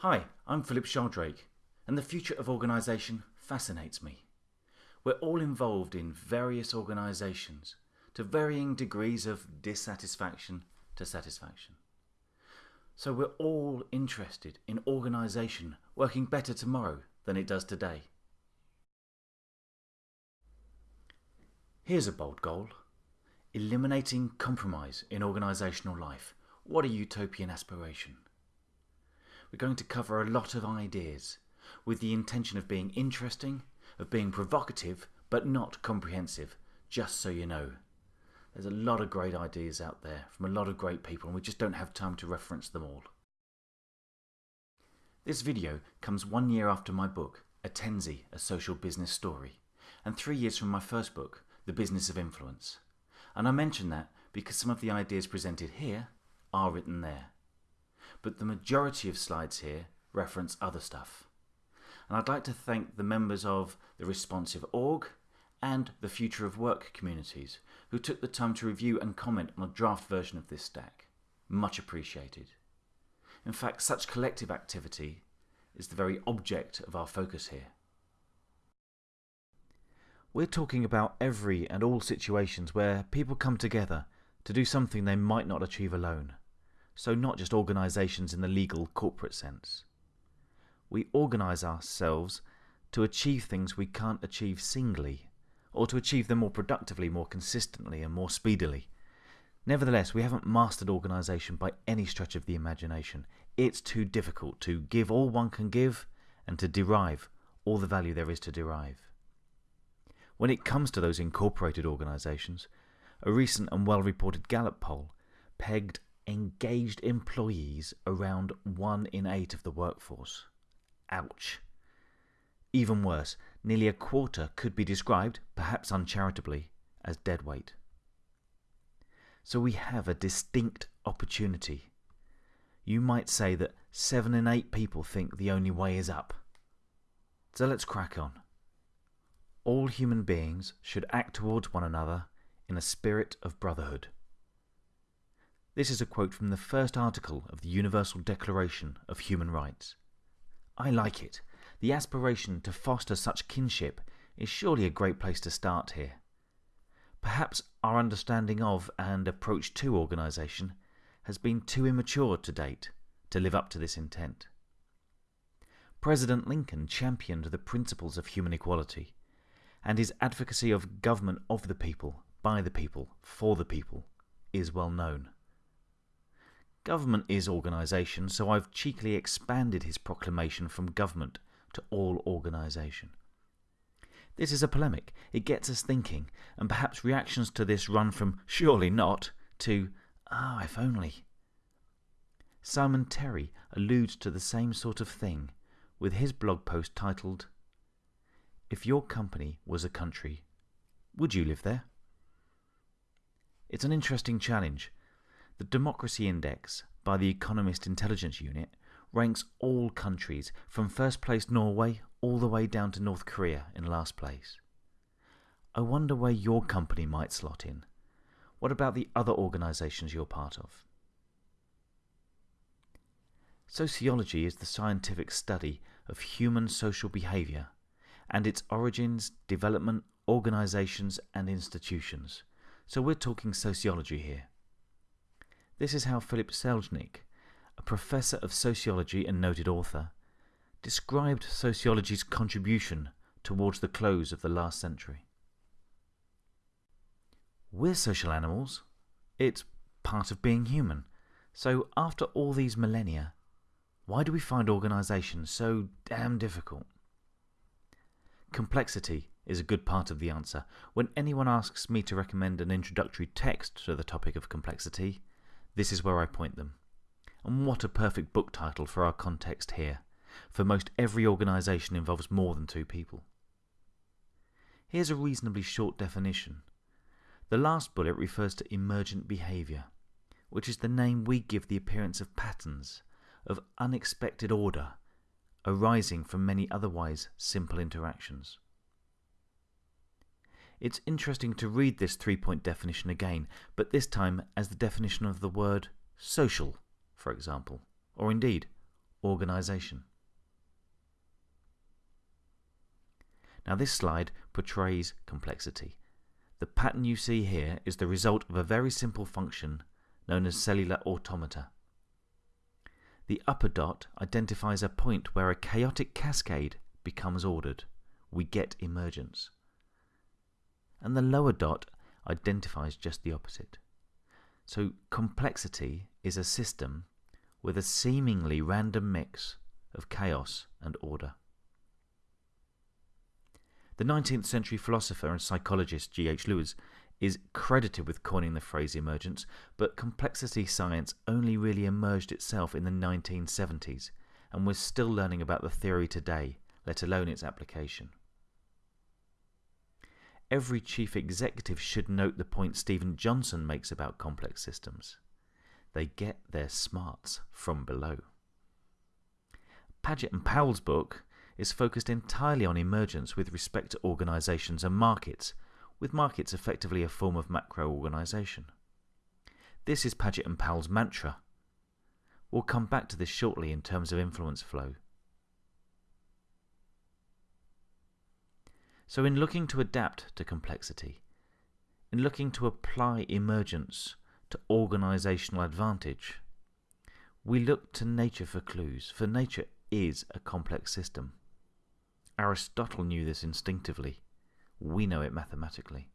Hi, I'm Philip Sheldrake, and the future of organisation fascinates me. We're all involved in various organisations to varying degrees of dissatisfaction to satisfaction. So we're all interested in organisation working better tomorrow than it does today. Here's a bold goal. Eliminating compromise in organisational life. What a utopian aspiration. We're going to cover a lot of ideas with the intention of being interesting, of being provocative, but not comprehensive, just so you know. There's a lot of great ideas out there from a lot of great people and we just don't have time to reference them all. This video comes one year after my book, Attenzi, A Social Business Story, and three years from my first book, The Business of Influence. And I mention that because some of the ideas presented here are written there. But the majority of slides here reference other stuff. And I'd like to thank the members of the Responsive Org and the Future of Work communities who took the time to review and comment on a draft version of this stack. Much appreciated. In fact, such collective activity is the very object of our focus here. We're talking about every and all situations where people come together to do something they might not achieve alone. So not just organisations in the legal corporate sense. We organise ourselves to achieve things we can't achieve singly, or to achieve them more productively, more consistently and more speedily. Nevertheless, we haven't mastered organisation by any stretch of the imagination. It's too difficult to give all one can give and to derive all the value there is to derive. When it comes to those incorporated organisations, a recent and well-reported Gallup poll pegged engaged employees around one in eight of the workforce. Ouch. Even worse, nearly a quarter could be described, perhaps uncharitably, as deadweight. So we have a distinct opportunity. You might say that seven in eight people think the only way is up. So let's crack on. All human beings should act towards one another in a spirit of brotherhood. This is a quote from the first article of the Universal Declaration of Human Rights. I like it. The aspiration to foster such kinship is surely a great place to start here. Perhaps our understanding of and approach to organisation has been too immature to date to live up to this intent. President Lincoln championed the principles of human equality, and his advocacy of government of the people, by the people, for the people is well known. Government is organisation, so I've cheekily expanded his proclamation from government to all organisation. This is a polemic. It gets us thinking, and perhaps reactions to this run from surely not to ah, if only. Simon Terry alludes to the same sort of thing with his blog post titled, If Your Company Was a Country, Would You Live There? It's an interesting challenge. The Democracy Index by the Economist Intelligence Unit ranks all countries from first place Norway all the way down to North Korea in last place. I wonder where your company might slot in. What about the other organisations you're part of? Sociology is the scientific study of human social behaviour and its origins, development, organisations and institutions. So we're talking sociology here. This is how Philip Selznick, a professor of sociology and noted author, described sociology's contribution towards the close of the last century. We're social animals. It's part of being human. So after all these millennia, why do we find organisation so damn difficult? Complexity is a good part of the answer. When anyone asks me to recommend an introductory text to the topic of complexity, this is where I point them. And what a perfect book title for our context here, for most every organisation involves more than two people. Here's a reasonably short definition. The last bullet refers to emergent behaviour, which is the name we give the appearance of patterns, of unexpected order, arising from many otherwise simple interactions. It's interesting to read this three-point definition again, but this time as the definition of the word social, for example, or indeed organisation. Now this slide portrays complexity. The pattern you see here is the result of a very simple function known as cellular automata. The upper dot identifies a point where a chaotic cascade becomes ordered. We get emergence. And the lower dot identifies just the opposite. So complexity is a system with a seemingly random mix of chaos and order. The 19th century philosopher and psychologist G.H. Lewes is credited with coining the phrase emergence, but complexity science only really emerged itself in the 1970s and we're still learning about the theory today, let alone its application. Every chief executive should note the point Steven Johnson makes about complex systems. They get their smarts from below. Paget and Powell's book is focused entirely on emergence with respect to organizations and markets, with markets effectively a form of macro organization. This is Paget and Powell's mantra. We'll come back to this shortly in terms of influence flow. So in looking to adapt to complexity, in looking to apply emergence to organizational advantage, we look to nature for clues, for nature is a complex system. Aristotle knew this instinctively. We know it mathematically.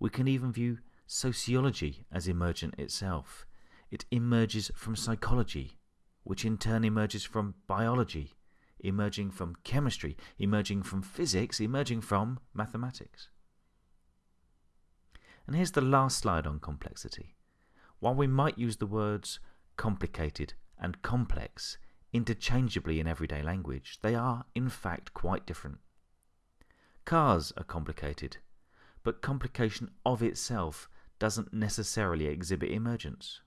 We can even view sociology as emergent itself. It emerges from psychology, which in turn emerges from biology, emerging from chemistry, emerging from physics, emerging from mathematics. And here's the last slide on complexity. While we might use the words complicated and complex interchangeably in everyday language, they are in fact quite different. Cars are complicated, but complication of itself doesn't necessarily exhibit emergence.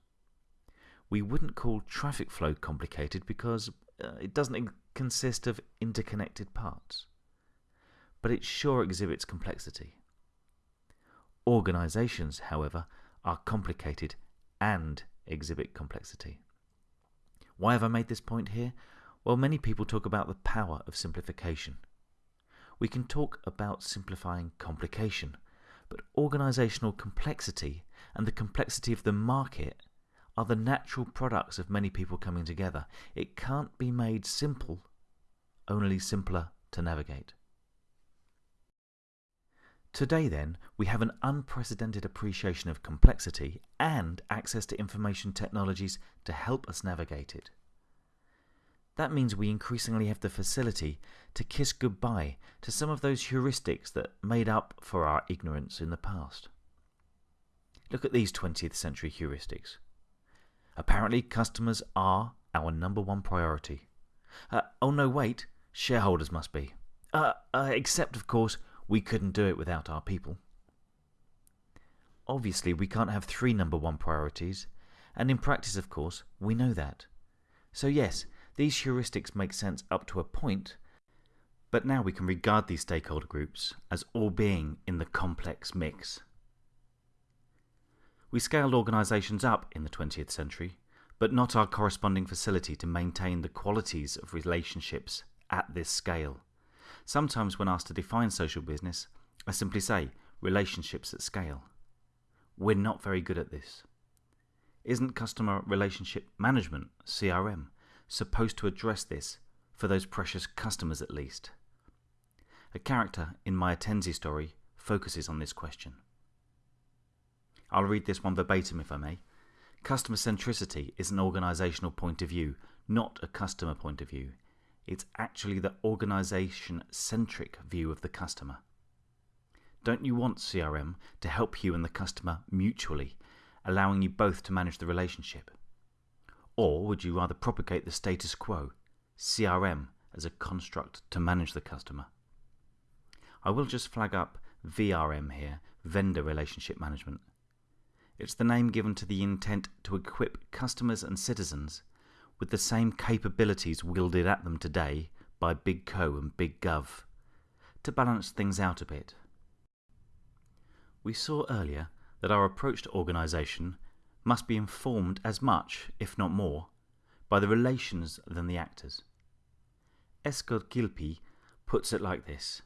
We wouldn't call traffic flow complicated because uh, it doesn't consist of interconnected parts, but it sure exhibits complexity. Organizations, however, are complicated and exhibit complexity. Why have I made this point here? Well, many people talk about the power of simplification. We can talk about simplifying complication, but organizational complexity and the complexity of the market are the natural products of many people coming together. It can't be made simple, only simpler to navigate. Today, then, we have an unprecedented appreciation of complexity and access to information technologies to help us navigate it. That means we increasingly have the facility to kiss goodbye to some of those heuristics that made up for our ignorance in the past. Look at these 20th century heuristics. Apparently, customers are our number one priority. Uh, oh no, wait, shareholders must be. Uh, uh, except, of course, we couldn't do it without our people. Obviously, we can't have three number one priorities, and in practice, of course, we know that. So, yes, these heuristics make sense up to a point, but now we can regard these stakeholder groups as all being in the complex mix. We scaled organisations up in the 20th century, but not our corresponding facility to maintain the qualities of relationships at this scale. Sometimes when asked to define social business, I simply say relationships at scale. We're not very good at this. Isn't customer relationship management, CRM, supposed to address this for those precious customers at least? A character in my Attenzi story focuses on this question. I'll read this one verbatim if I may. Customer centricity is an organizational point of view, not a customer point of view. It's actually the organization centric view of the customer. Don't you want CRM to help you and the customer mutually, allowing you both to manage the relationship? Or would you rather propagate the status quo, CRM as a construct to manage the customer? I will just flag up VRM here, Vendor Relationship Management. It's the name given to the intent to equip customers and citizens with the same capabilities wielded at them today by Big Co and Big Gov, to balance things out a bit. We saw earlier that our approach to organisation must be informed as much, if not more, by the relations than the actors. Esko Kilpi puts it like this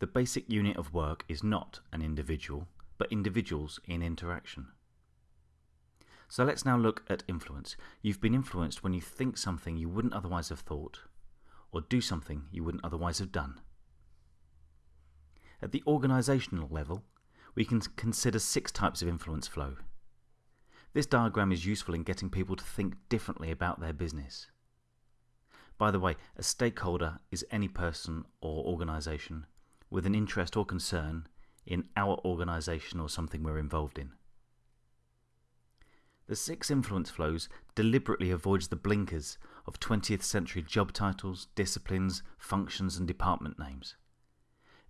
The basic unit of work is not an individual, but individuals in interaction. So let's now look at influence. You've been influenced when you think something you wouldn't otherwise have thought, or do something you wouldn't otherwise have done. At the organisational level, we can consider six types of influence flow. This diagram is useful in getting people to think differently about their business. By the way, a stakeholder is any person or organisation with an interest or concern in our organisation or something we're involved in. The six influence flows deliberately avoids the blinkers of 20th century job titles, disciplines, functions and department names.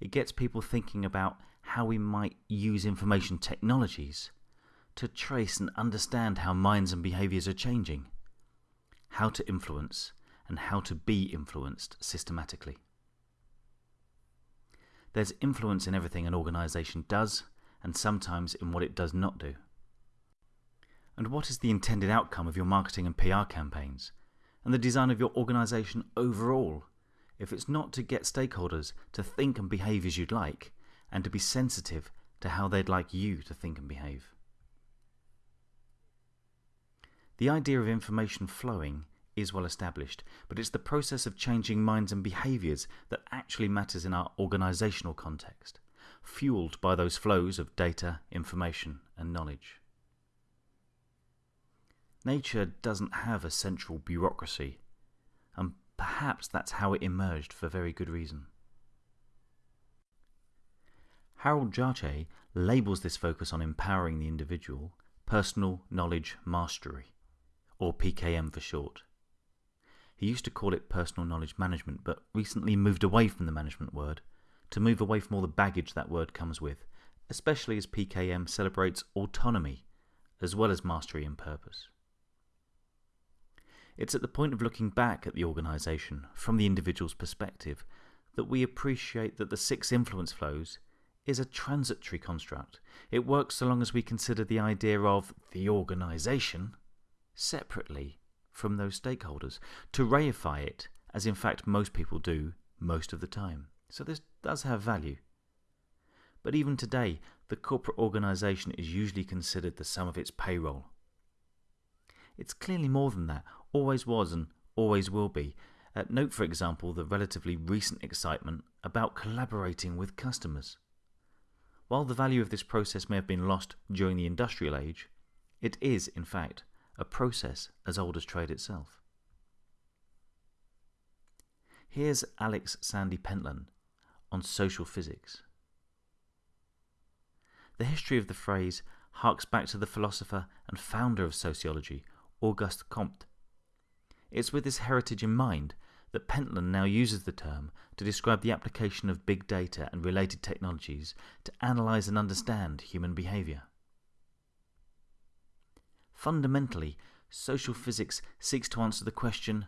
It gets people thinking about how we might use information technologies to trace and understand how minds and behaviours are changing, how to influence, and how to be influenced systematically. There's influence in everything an organisation does, and sometimes in what it does not do. And what is the intended outcome of your marketing and PR campaigns, and the design of your organisation overall, if it's not to get stakeholders to think and behave as you'd like, and to be sensitive to how they'd like you to think and behave? The idea of information flowing is well established, but it's the process of changing minds and behaviours that actually matters in our organisational context, fueled by those flows of data, information, and knowledge. Nature doesn't have a central bureaucracy, and perhaps that's how it emerged for very good reason. Harold Jarche labels this focus on empowering the individual personal knowledge mastery, or PKM for short. He used to call it personal knowledge management, but recently moved away from the management word to move away from all the baggage that word comes with, especially as PKM celebrates autonomy as well as mastery and purpose. It's at the point of looking back at the organisation from the individual's perspective that we appreciate that the six influence flows is a transitory construct. It works so long as we consider the idea of the organisation separately from those stakeholders, to reify it, as in fact most people do most of the time. So this does have value. But even today, the corporate organisation is usually considered the sum of its payroll. It's clearly more than that, always was and always will be. Uh, note, for example, the relatively recent excitement about collaborating with customers. While the value of this process may have been lost during the industrial age, it is, in fact, a process as old as trade itself. Here's Alex Sandy Pentland on social physics. The history of the phrase harks back to the philosopher and founder of sociology, Auguste Comte. It's with this heritage in mind that Pentland now uses the term to describe the application of big data and related technologies to analyse and understand human behaviour. Fundamentally, social physics seeks to answer the question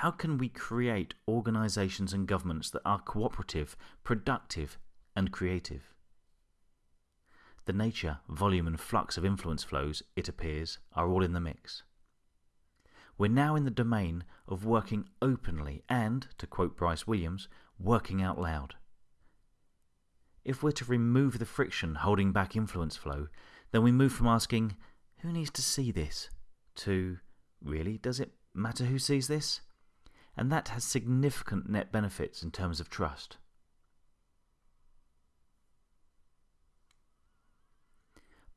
how can we create organisations and governments that are cooperative, productive, and creative? The nature, volume, and flux of influence flows, it appears, are all in the mix. We're now in the domain of working openly and, to quote Bryce Williams, working out loud. If we're to remove the friction holding back influence flow, then we move from asking, who needs to see this, to, really, does it matter who sees this? And that has significant net benefits in terms of trust.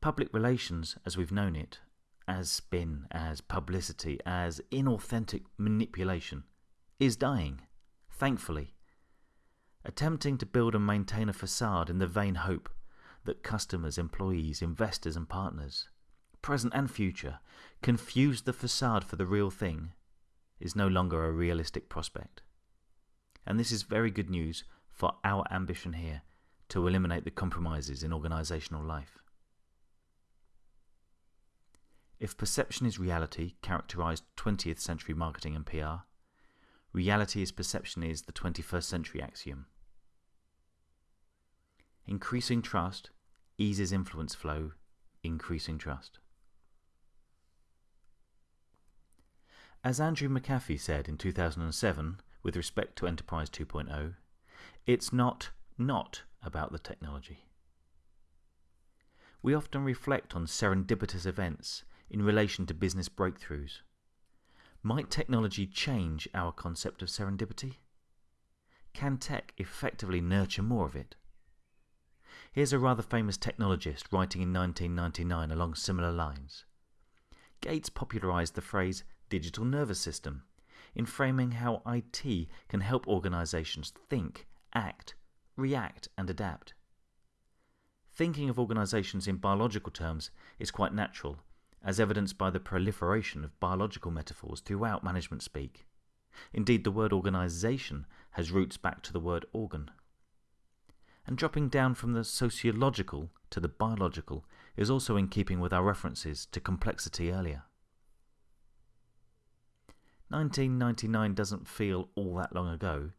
Public relations, as we've known it, as spin, as publicity, as inauthentic manipulation, is dying, thankfully. Attempting to build and maintain a facade in the vain hope that customers, employees, investors, and partners, present and future, confuse the facade for the real thing is no longer a realistic prospect. And this is very good news for our ambition here to eliminate the compromises in organisational life. If perception is reality, characterized 20th century marketing and PR, reality is perception is the 21st century axiom. Increasing trust eases influence flow, increasing trust. As Andrew McAfee said in 2007 with respect to Enterprise 2.0, it's not not about the technology. We often reflect on serendipitous events in relation to business breakthroughs. Might technology change our concept of serendipity? Can tech effectively nurture more of it? Here's a rather famous technologist writing in 1999 along similar lines. Gates popularized the phrase digital nervous system in framing how IT can help organizations think, act, react, and adapt. Thinking of organizations in biological terms is quite natural, as evidenced by the proliferation of biological metaphors throughout management speak. Indeed, the word organization has roots back to the word organ. And dropping down from the sociological to the biological is also in keeping with our references to complexity earlier. 1999 doesn't feel all that long ago,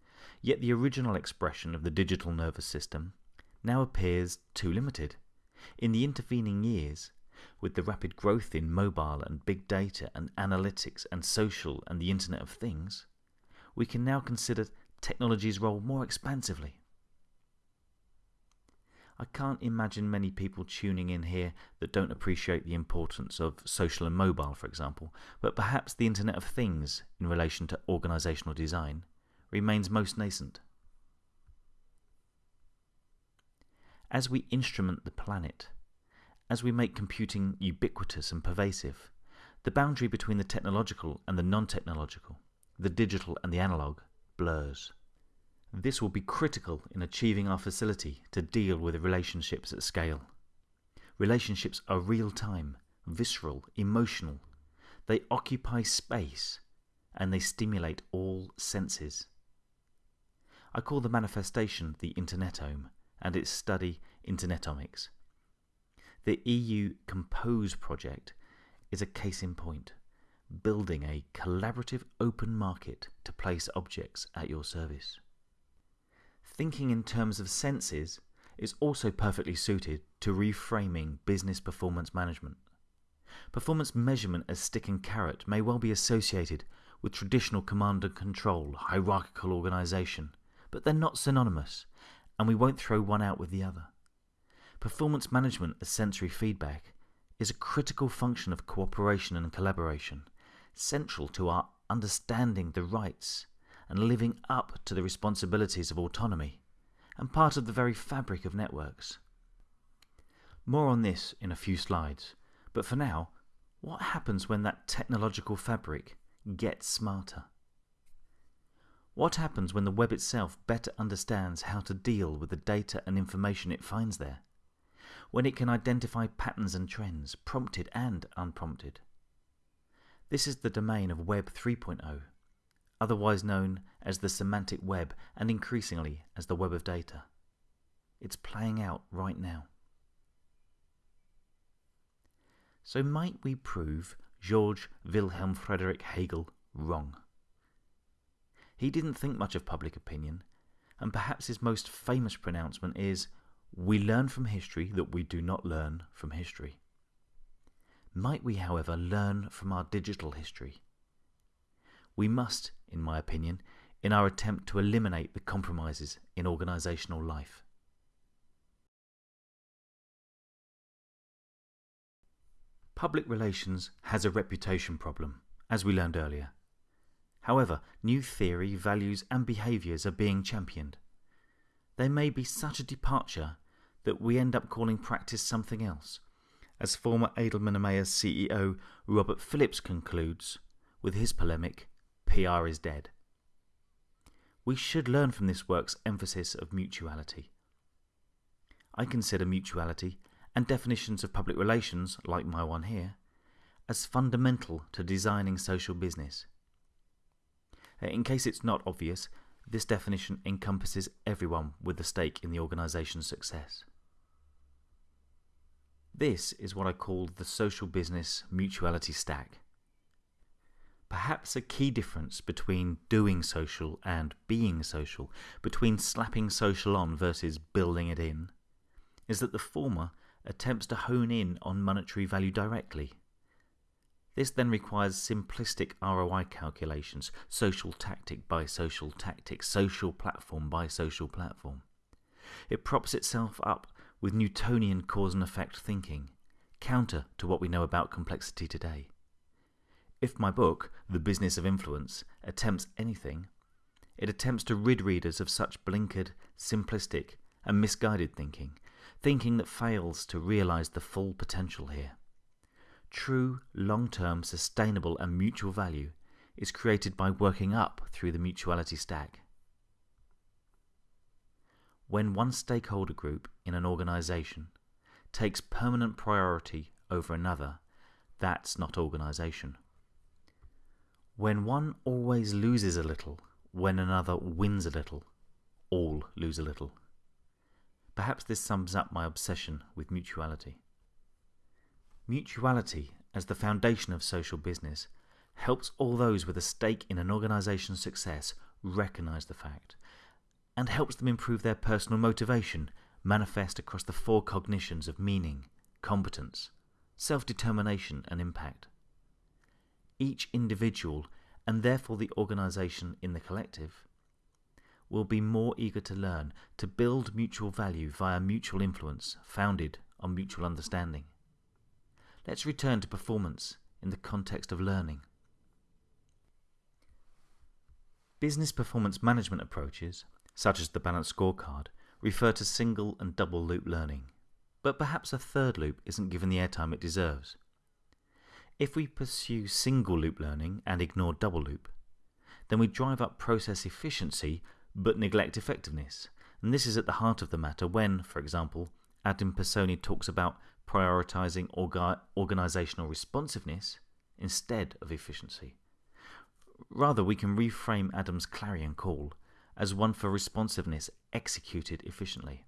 yet the original expression of the digital nervous system now appears too limited. In the intervening years, with the rapid growth in mobile and big data and analytics and social and the Internet of Things, we can now consider technology's role more expansively. I can't imagine many people tuning in here that don't appreciate the importance of social and mobile, for example, but perhaps the Internet of Things in relation to organisational design remains most nascent. As we instrument the planet, as we make computing ubiquitous and pervasive, the boundary between the technological and the non-technological, the digital and the analog, blurs. This will be critical in achieving our facility to deal with relationships at scale. Relationships are real-time, visceral, emotional. They occupy space, and they stimulate all senses. I call the manifestation the Internetome, and its study Internetomics. The EU Compose project is a case in point, building a collaborative open market to place objects at your service. Thinking in terms of senses is also perfectly suited to reframing business performance management. Performance measurement as stick and carrot may well be associated with traditional command and control, hierarchical organization, but they're not synonymous, and we won't throw one out with the other. Performance management as sensory feedback is a critical function of cooperation and collaboration, central to our understanding the rights and living up to the responsibilities of autonomy, and part of the very fabric of networks. More on this in a few slides, but for now, what happens when that technological fabric gets smarter? What happens when the web itself better understands how to deal with the data and information it finds there? When it can identify patterns and trends, prompted and unprompted? This is the domain of Web 3.0 otherwise known as the semantic web and increasingly as the web of data. It's playing out right now. So might we prove George Wilhelm Friedrich Hegel wrong? He didn't think much of public opinion, and perhaps his most famous pronouncement is, We learn from history that we do not learn from history. Might we, however, learn from our digital history? We must, in my opinion, in our attempt to eliminate the compromises in organisational life. Public relations has a reputation problem, as we learned earlier. However, new theory, values and behaviours are being championed. There may be such a departure that we end up calling practice something else, as former Edelman EMEA CEO Robert Phillips concludes with his polemic PR is dead. We should learn from this work's emphasis of mutuality. I consider mutuality and definitions of public relations, like my one here, as fundamental to designing social business. Uh, in case it's not obvious, this definition encompasses everyone with a stake in the organisation's success. This is what I call the social business mutuality stack. Perhaps a key difference between doing social and being social, between slapping social on versus building it in, is that the former attempts to hone in on monetary value directly. This then requires simplistic ROI calculations, social tactic by social tactic, social platform by social platform. It props itself up with Newtonian cause and effect thinking, counter to what we know about complexity today. If my book, The Business of Influence, attempts anything, it attempts to rid readers of such blinkered, simplistic, and misguided thinking, thinking that fails to realize the full potential here. True, long term, sustainable, and mutual value is created by working up through the mutuality stack. When one stakeholder group in an organization takes permanent priority over another, that's not organization. When one always loses a little, when another wins a little, all lose a little. Perhaps this sums up my obsession with mutuality. Mutuality, as the foundation of social business, helps all those with a stake in an organization's success recognize the fact, and helps them improve their personal motivation, manifest across the four cognitions of meaning, competence, self determination, and impact. Each individual, and therefore the organization in the collective, will be more eager to learn, to build mutual value via mutual influence founded on mutual understanding. Let's return to performance in the context of learning. Business performance management approaches, such as the balanced scorecard, refer to single and double loop learning, but perhaps a third loop isn't given the airtime it deserves. If we pursue single loop learning and ignore double loop, then we drive up process efficiency but neglect effectiveness. And this is at the heart of the matter when, for example, Adam Pisoni talks about prioritizing orga organizational responsiveness instead of efficiency. Rather, we can reframe Adam's clarion call as one for responsiveness executed efficiently.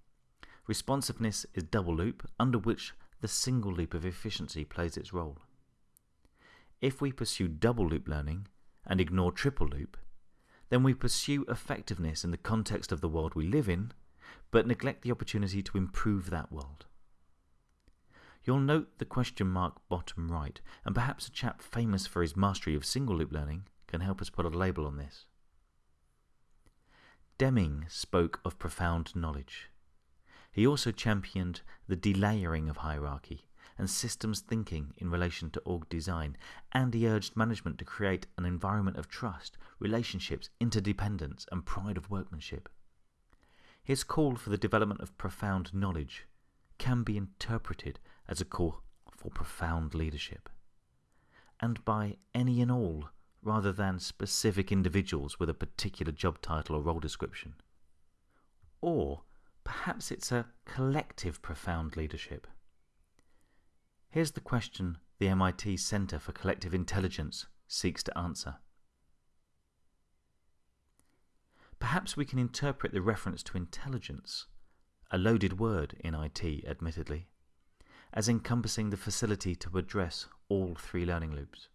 Responsiveness is double loop under which the single loop of efficiency plays its role. If we pursue double loop learning and ignore triple loop, then we pursue effectiveness in the context of the world we live in, but neglect the opportunity to improve that world. You'll note the question mark bottom right, and perhaps a chap famous for his mastery of single loop learning can help us put a label on this. Deming spoke of profound knowledge. He also championed the delayering of hierarchy and systems thinking in relation to org design, and he urged management to create an environment of trust, relationships, interdependence, and pride of workmanship. His call for the development of profound knowledge can be interpreted as a call for profound leadership, and by any and all rather than specific individuals with a particular job title or role description. Or perhaps it's a collective profound leadership. Here's the question the MIT Center for Collective Intelligence seeks to answer. Perhaps we can interpret the reference to intelligence, a loaded word in IT, admittedly, as encompassing the facility to address all three learning loops.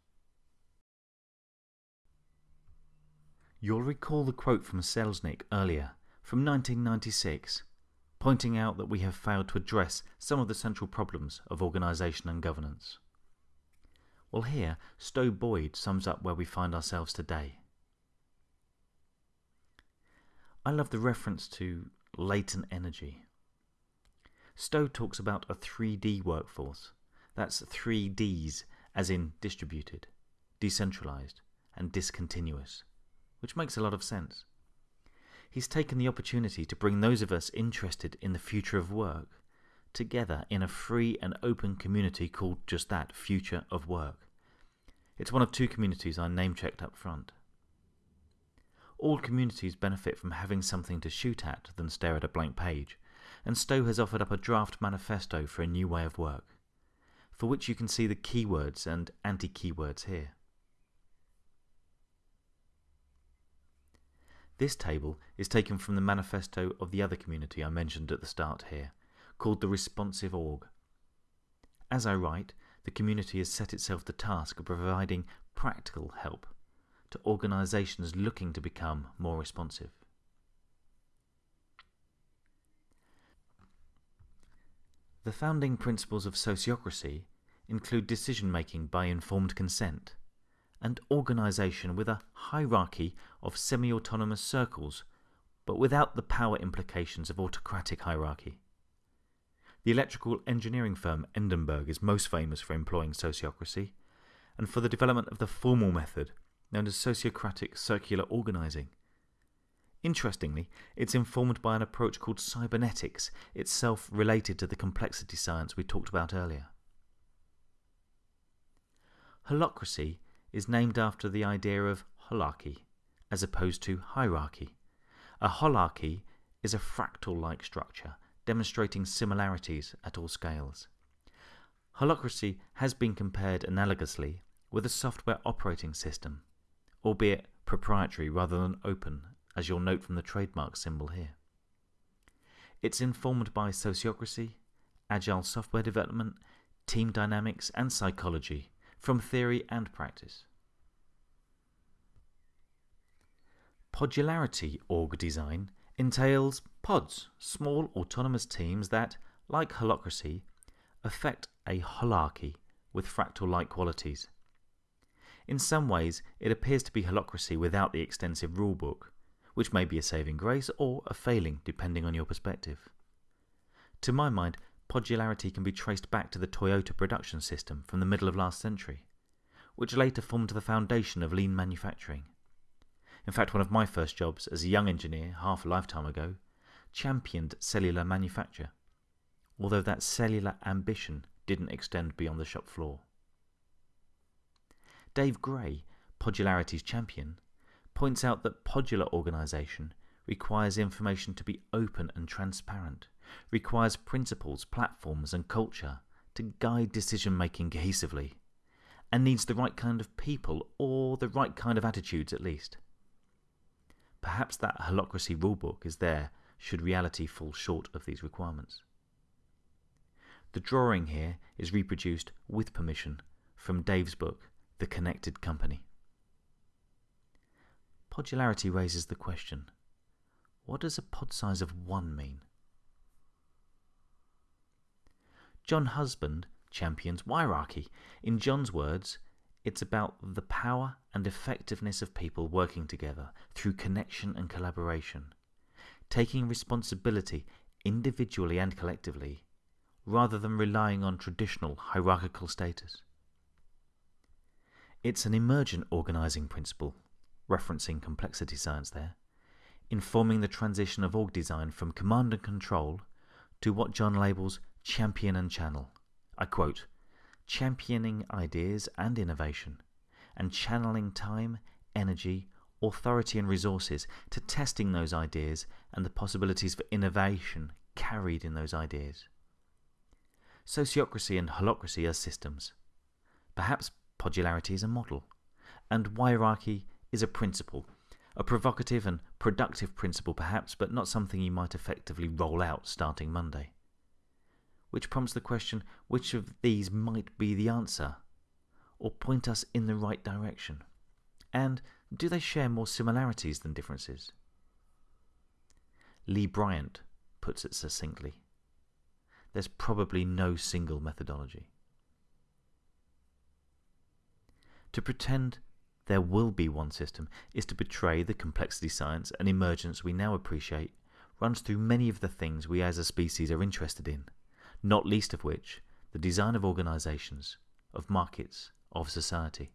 You'll recall the quote from Selznick earlier, from 1996, pointing out that we have failed to address some of the central problems of organisation and governance. Well, here, Stowe Boyd sums up where we find ourselves today. I love the reference to latent energy. Stowe talks about a 3D workforce. That's three Ds, as in distributed, decentralized, and discontinuous which makes a lot of sense. He's taken the opportunity to bring those of us interested in the future of work together in a free and open community called just that Future of Work. It's one of two communities I name checked up front. All communities benefit from having something to shoot at than stare at a blank page, and Stowe has offered up a draft manifesto for a new way of work, for which you can see the keywords and anti keywords here. This table is taken from the manifesto of the other community I mentioned at the start here, called the Responsive Org. As I write, the community has set itself the task of providing practical help to organisations looking to become more responsive. The founding principles of sociocracy include decision making by informed consent, and organisation with a hierarchy of semi autonomous circles, but without the power implications of autocratic hierarchy. The electrical engineering firm Endenburg is most famous for employing sociocracy and for the development of the formal method known as sociocratic circular organising. Interestingly, it's informed by an approach called cybernetics, itself related to the complexity science we talked about earlier. Holacracy is named after the idea of holarchy, as opposed to hierarchy. A holarchy is a fractal-like structure, demonstrating similarities at all scales. Holacracy has been compared analogously with a software operating system, albeit proprietary rather than open as you'll note from the trademark symbol here. It's informed by sociocracy, agile software development, team dynamics, and psychology, from theory and practice. Podularity org design entails pods, small autonomous teams that, like holacracy, affect a holarchy with fractal-like qualities. In some ways, it appears to be holacracy without the extensive rulebook, which may be a saving grace or a failing depending on your perspective. To my mind, podularity can be traced back to the Toyota production system from the middle of last century, which later formed the foundation of lean manufacturing. In fact, one of my first jobs as a young engineer half a lifetime ago championed cellular manufacture, although that cellular ambition didn't extend beyond the shop floor. Dave Gray, Podularity's champion, points out that podular organization requires information to be open and transparent, requires principles, platforms, and culture to guide decision making cohesively, and needs the right kind of people or the right kind of attitudes at least. Perhaps that holacracy rulebook is there should reality fall short of these requirements. The drawing here is reproduced with permission from Dave's book, The Connected Company. Podularity raises the question what does a pod size of 1 mean? Jon Husband champions wirearchy. In Jon's words, it's about the power and effectiveness of people working together through connection and collaboration, taking responsibility individually and collectively, rather than relying on traditional hierarchical status. It's an emergent organizing principle referencing complexity science there, informing the transition of org design from command and control to what Jon labels champion and channel. I quote, championing ideas and innovation, and channeling time, energy, authority, and resources to testing those ideas and the possibilities for innovation carried in those ideas. Sociocracy and holacracy are systems. Perhaps podularity is a model, and wirearchy is a principle, a provocative and productive principle perhaps, but not something you might effectively roll out starting Monday. Which prompts the question which of these might be the answer, or point us in the right direction? And do they share more similarities than differences? Lee Bryant puts it succinctly there's probably no single methodology. To pretend there will be one system is to betray the complexity science and emergence we now appreciate runs through many of the things we as a species are interested in, not least of which the design of organizations, of markets, of society.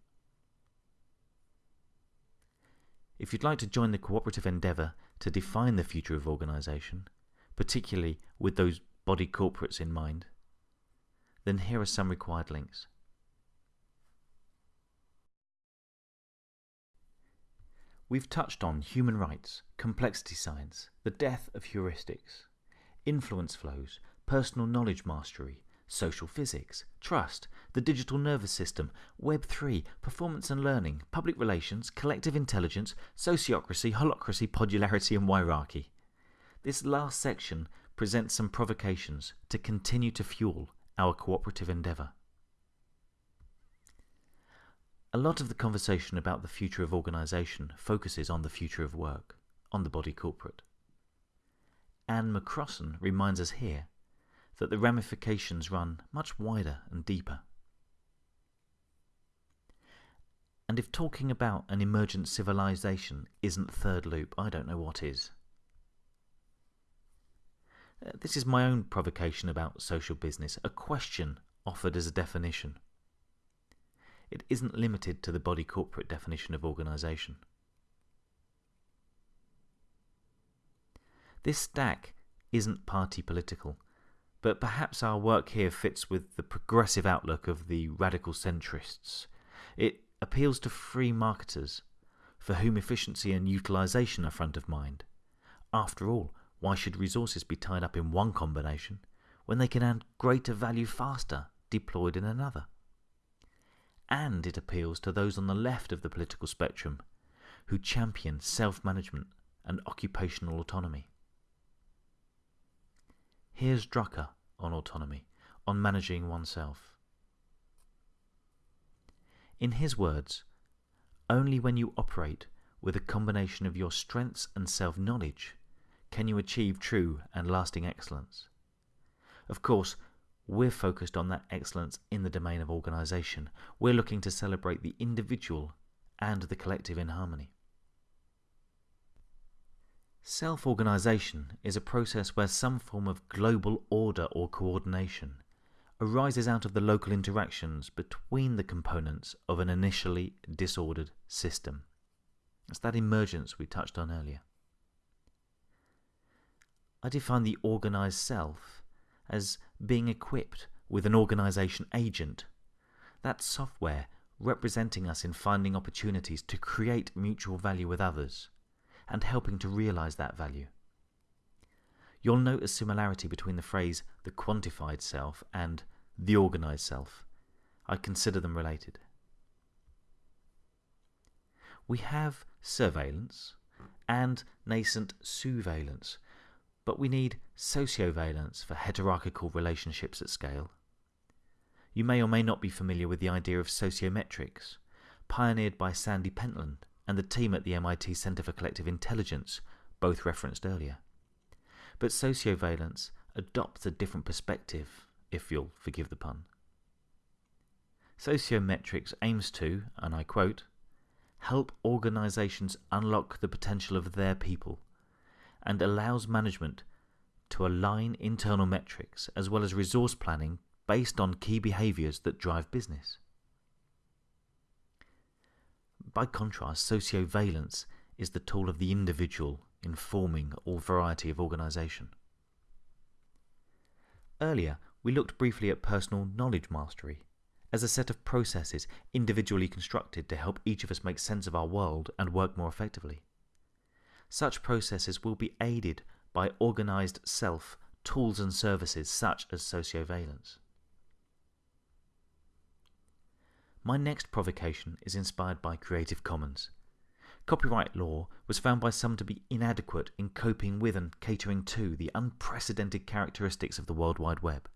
If you'd like to join the cooperative endeavour to define the future of organisation, particularly with those body corporates in mind, then here are some required links. We've touched on human rights, complexity science, the death of heuristics, influence flows, personal knowledge mastery, social physics, trust, the digital nervous system, Web 3, performance and learning, public relations, collective intelligence, sociocracy, holacracy, podularity, and wirearchy. This last section presents some provocations to continue to fuel our cooperative endeavour. A lot of the conversation about the future of organisation focuses on the future of work, on the body corporate. Anne McCrossan reminds us here that the ramifications run much wider and deeper. And if talking about an emergent civilization isn't third loop, I don't know what is. Uh, this is my own provocation about social business, a question offered as a definition. It isn't limited to the body corporate definition of organisation. This stack isn't party political, but perhaps our work here fits with the progressive outlook of the radical centrists. It appeals to free marketers, for whom efficiency and utilisation are front of mind. After all, why should resources be tied up in one combination when they can add greater value faster deployed in another? And it appeals to those on the left of the political spectrum who champion self management and occupational autonomy. Here's Drucker on autonomy, on managing oneself. In his words, only when you operate with a combination of your strengths and self knowledge can you achieve true and lasting excellence? Of course, we're focused on that excellence in the domain of organisation. We're looking to celebrate the individual and the collective in harmony. Self organisation is a process where some form of global order or coordination arises out of the local interactions between the components of an initially disordered system. It's that emergence we touched on earlier. I define the organized self as being equipped with an organization agent. That software representing us in finding opportunities to create mutual value with others and helping to realize that value. You'll note a similarity between the phrase the quantified self and the organized self. I consider them related. We have surveillance and nascent sousveillance, but we need sociovalence for heterarchical relationships at scale. You may or may not be familiar with the idea of sociometrics, pioneered by Sandy Pentland and the team at the MIT Center for Collective Intelligence, both referenced earlier. But sociovalence adopts a different perspective, if you'll forgive the pun. Sociometrics aims to, and I quote, help organizations unlock the potential of their people and allows management to align internal metrics as well as resource planning based on key behaviors that drive business. By contrast, sociovalence is the tool of the individual informing all variety of organisation. Earlier, we looked briefly at personal knowledge mastery as a set of processes individually constructed to help each of us make sense of our world and work more effectively. Such processes will be aided by organized self, tools and services such as sociovalence. My next provocation is inspired by Creative Commons. Copyright law was found by some to be inadequate in coping with and catering to the unprecedented characteristics of the World Wide Web.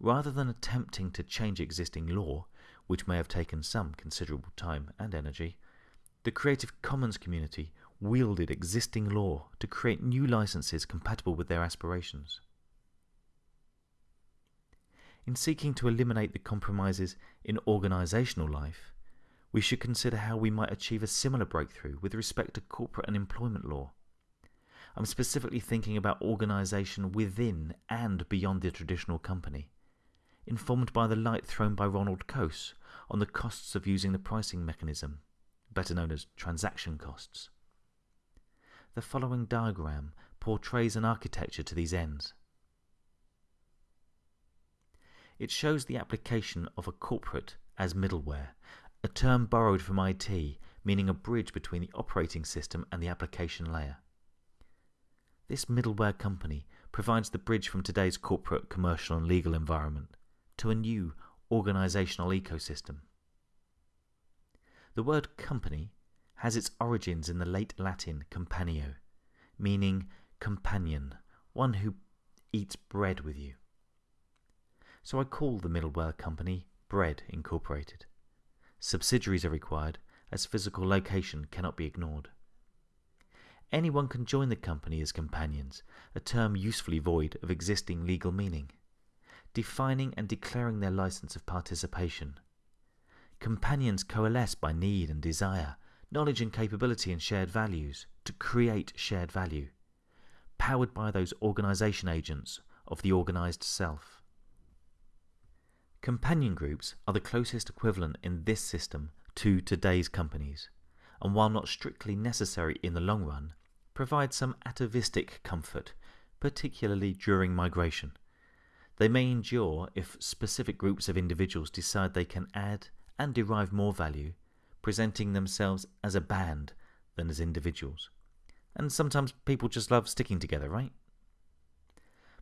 Rather than attempting to change existing law, which may have taken some considerable time and energy, the Creative Commons community wielded existing law to create new licenses compatible with their aspirations. In seeking to eliminate the compromises in organisational life, we should consider how we might achieve a similar breakthrough with respect to corporate and employment law. I'm specifically thinking about organisation within and beyond the traditional company, informed by the light thrown by Ronald Coase on the costs of using the pricing mechanism, better known as transaction costs. The following diagram portrays an architecture to these ends. It shows the application of a corporate as middleware, a term borrowed from IT, meaning a bridge between the operating system and the application layer. This middleware company provides the bridge from today's corporate, commercial, and legal environment to a new organizational ecosystem. The word company has its origins in the late Latin companio, meaning companion, one who eats bread with you. So I call the middleware company Bread Incorporated. Subsidiaries are required as physical location cannot be ignored. Anyone can join the company as companions, a term usefully void of existing legal meaning, defining and declaring their license of participation. companions coalesce by need and desire, knowledge and capability and shared values to create shared value, powered by those organization agents of the organized self. Companion groups are the closest equivalent in this system to today's companies, and while not strictly necessary in the long run, provide some atavistic comfort, particularly during migration. They may endure if specific groups of individuals decide they can add and derive more value, presenting themselves as a band than as individuals. And sometimes people just love sticking together, right?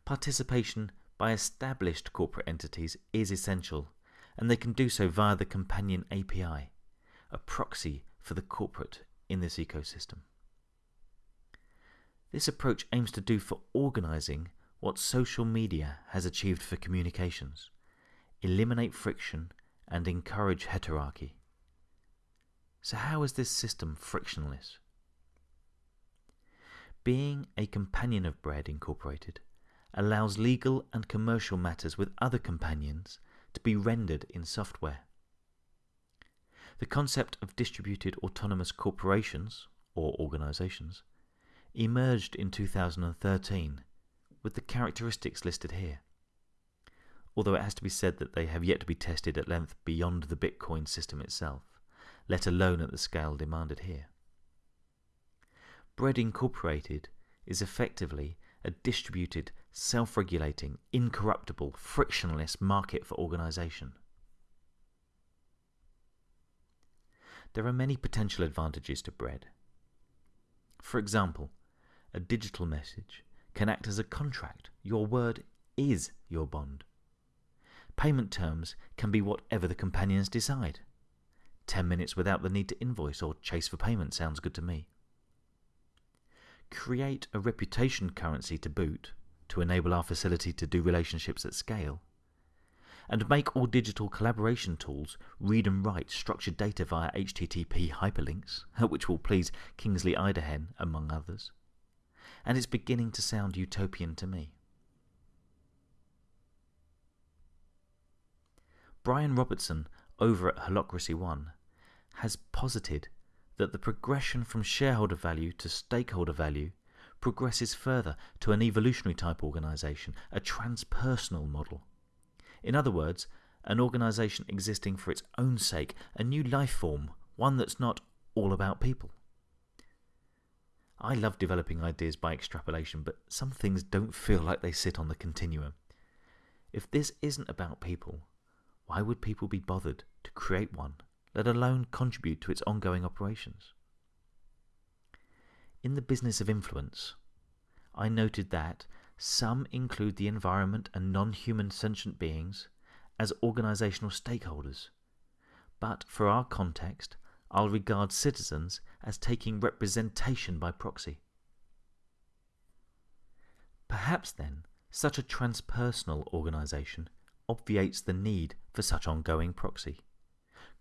Participation by established corporate entities is essential, and they can do so via the Companion API, a proxy for the corporate in this ecosystem. This approach aims to do for organizing what social media has achieved for communications eliminate friction and encourage heterarchy. So, how is this system frictionless? Being a companion of Bread Incorporated allows legal and commercial matters with other companions to be rendered in software. The concept of distributed autonomous corporations, or organizations, emerged in 2013 with the characteristics listed here. Although it has to be said that they have yet to be tested at length beyond the Bitcoin system itself, let alone at the scale demanded here. Bread Incorporated is effectively a distributed, self regulating, incorruptible, frictionless market for organization. There are many potential advantages to bread. For example, a digital message can act as a contract. Your word is your bond. Payment terms can be whatever the companions decide. 10 minutes without the need to invoice or chase for payment sounds good to me. Create a reputation currency to boot to enable our facility to do relationships at scale. And make all digital collaboration tools read and write structured data via HTTP hyperlinks, which will please Kingsley Idehen, among others. And it's beginning to sound utopian to me. Brian Robertson over at Holacracy One has posited that the progression from shareholder value to stakeholder value progresses further to an evolutionary type organization, a transpersonal model. In other words, an organization existing for its own sake, a new life form, one that's not all about people. I love developing ideas by extrapolation, but some things don't feel like they sit on the continuum. If this isn't about people, why would people be bothered to create one, let alone contribute to its ongoing operations? In the business of influence, I noted that some include the environment and non human sentient beings as organizational stakeholders. But for our context, I'll regard citizens as taking representation by proxy. Perhaps then, such a transpersonal organization obviates the need for such ongoing proxy?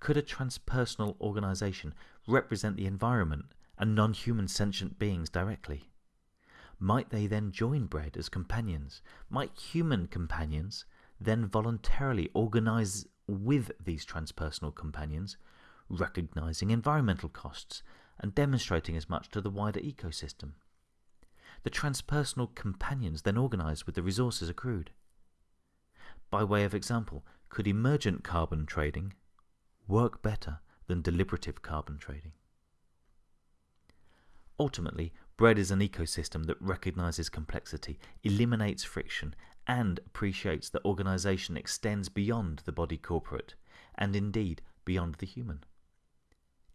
Could a transpersonal organization represent the environment and non human sentient beings directly? Might they then join Bread as companions? Might human companions then voluntarily organize with these transpersonal companions, recognizing environmental costs and demonstrating as much to the wider ecosystem? The transpersonal companions then organize with the resources accrued. By way of example, could emergent carbon trading work better than deliberative carbon trading? Ultimately, bread is an ecosystem that recognizes complexity, eliminates friction, and appreciates that organization extends beyond the body corporate, and indeed beyond the human.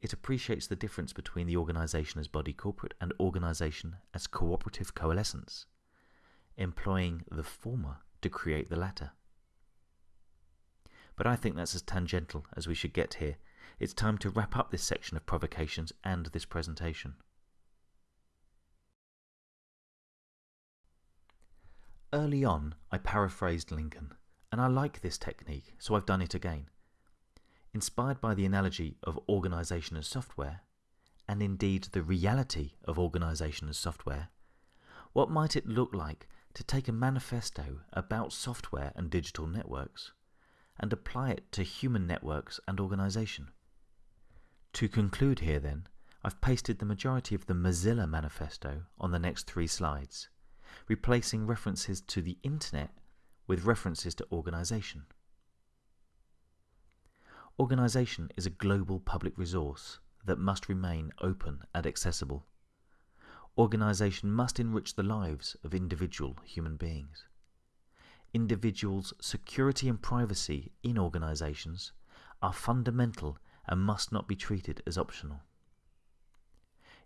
It appreciates the difference between the organization as body corporate and organization as cooperative coalescence, employing the former to create the latter. But I think that's as tangential as we should get here. It's time to wrap up this section of provocations and this presentation. Early on, I paraphrased Lincoln, and I like this technique, so I've done it again. Inspired by the analogy of organization as software, and indeed the reality of organization as software, what might it look like to take a manifesto about software and digital networks and apply it to human networks and organisation. To conclude here then, I've pasted the majority of the Mozilla manifesto on the next three slides, replacing references to the internet with references to organisation. Organisation is a global public resource that must remain open and accessible. Organisation must enrich the lives of individual human beings. Individuals' security and privacy in organisations are fundamental and must not be treated as optional.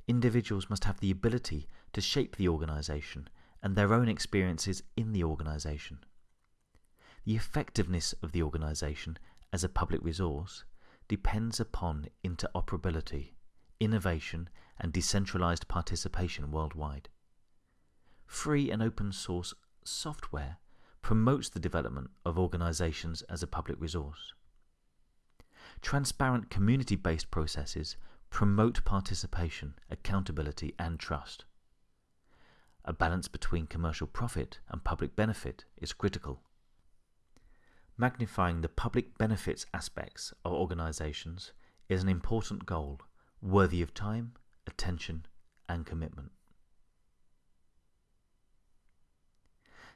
Individuals must have the ability to shape the organisation and their own experiences in the organisation. The effectiveness of the organisation as a public resource depends upon interoperability, innovation, and decentralized participation worldwide. Free and open source software promotes the development of organizations as a public resource. Transparent community based processes promote participation, accountability, and trust. A balance between commercial profit and public benefit is critical Magnifying the public benefits aspects of organizations is an important goal, worthy of time, attention, and commitment.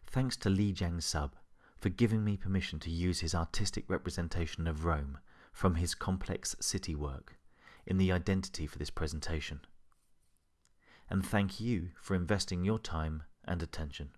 Thanks to Li Jiang Sub for giving me permission to use his artistic representation of Rome from his complex city work in the identity for this presentation. And thank you for investing your time and attention.